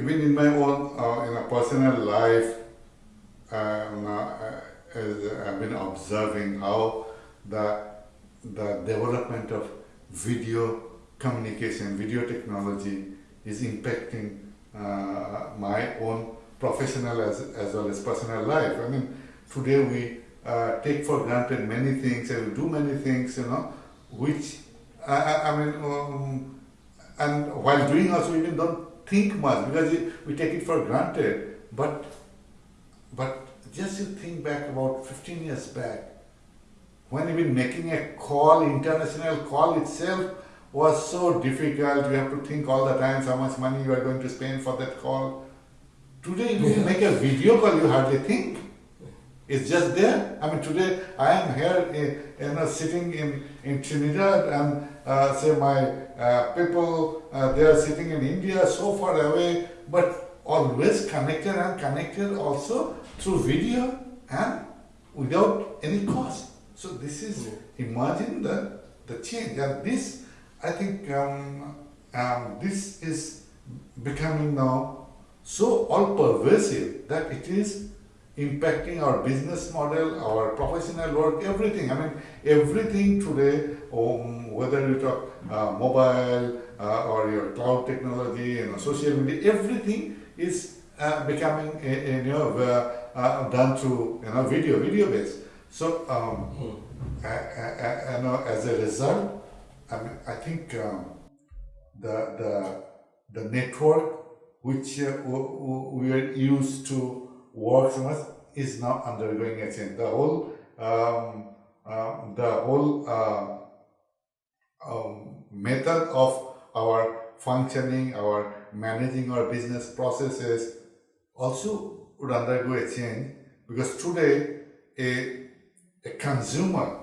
even in my own uh, in a personal life, um, uh, as I've been observing how the the development of video communication, video technology is impacting uh, my own professional as, as well as personal life. I mean, today we uh, take for granted many things and do many things, you know, which, I, I mean, um, and while doing also we even don't think much because we take it for granted. But, but just you think back about 15 years back, when even making a call, international call itself was so difficult. You have to think all the time how much money you are going to spend for that call. Today, if you make a video call, you hardly think. It's just there. I mean, today I am here, you know, sitting in, in Trinidad and uh, say my uh, people, uh, they are sitting in India so far away, but always connected and connected also through video and without any cost. So this is, imagine the, the change and this, I think um, um, this is becoming now so all pervasive that it is impacting our business model, our professional work, everything. I mean, everything today, um, whether you talk uh, mobile uh, or your cloud technology and you know, social media, everything is uh, becoming, a, a, you know, uh, done through, you know, video, video based. So, um. I, I, I, know as a result, I mean, I think um, the, the, the network which uh, we are used to work so much is now undergoing a change. The whole, um, uh, the whole uh, um, method of our functioning, our managing our business processes also would undergo a change because today a, a consumer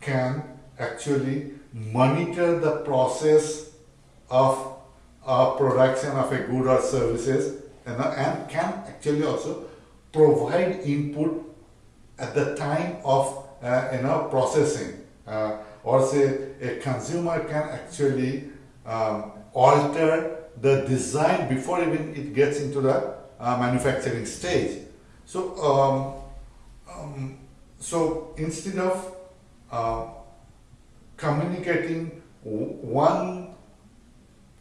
can actually monitor the process of uh, production of a good or services and, and can actually also provide input at the time of uh, you know processing. Uh, or say a consumer can actually um, alter the design before even it gets into the uh, manufacturing stage. So um, um, so instead of uh, communicating one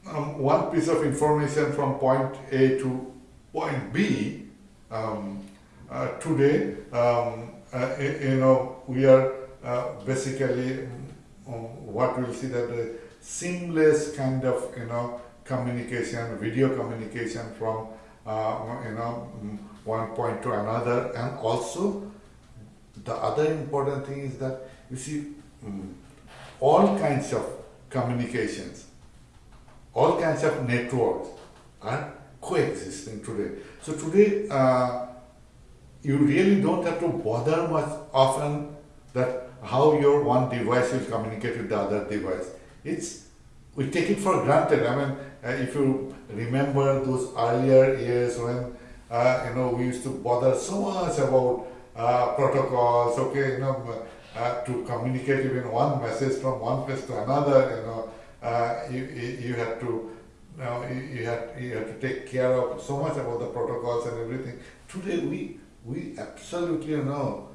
um, one piece of information from point A to point B, um, uh, today, um, uh, you know, we are uh, basically um, what we'll see that the seamless kind of, you know, communication, video communication from, uh, you know, mm, one point to another. And also the other important thing is that you see um, all kinds of communications all kinds of networks are coexisting today. So today, uh, you really don't have to bother much often that how your one device will communicate with the other device. It's we take it for granted. I mean, uh, if you remember those earlier years when uh, you know we used to bother so much about uh, protocols. Okay, you know, uh, to communicate even one message from one place to another. You know, uh, you, you have to know, you, you, have, you have to take care of so much about the protocols and everything. Today we we absolutely know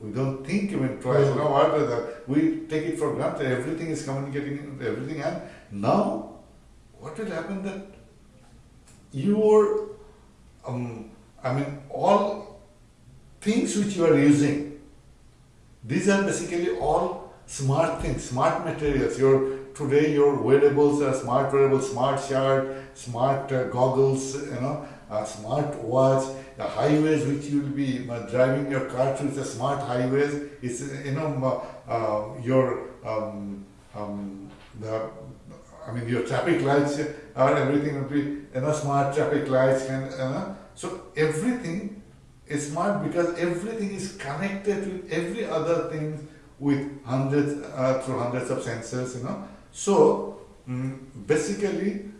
we don't think even twice. Mm. Know what? That we take it for granted. Everything is communicating everything, and now what will happen that your um, I mean all things which you are using. These are basically all smart things, smart materials. Your today your wearables are smart wearables, smart shirt, smart uh, goggles, you know, a smart watch, the highways which you will be uh, driving your car through the smart highways, it's, you know, uh, uh, your, um, um, the, I mean, your traffic lights are everything will be, you know, smart traffic lights and, you know, so everything is smart because everything is connected with every other thing with hundreds, uh, through hundreds of sensors, you know. So um, basically,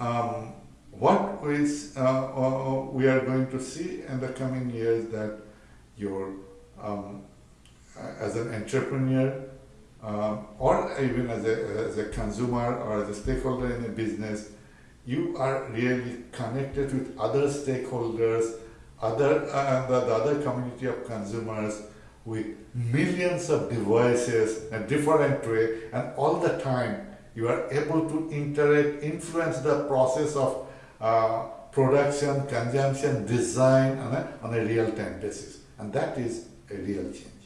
um, what is, uh, uh, we are going to see in the coming years that your um, as an entrepreneur uh, or even as a, as a consumer or as a stakeholder in a business, you are really connected with other stakeholders, other uh, the, the other community of consumers with millions of devices and different way, and all the time you are able to interact, influence the process of uh, production, consumption, design on a, on a real-time basis, and that is a real change.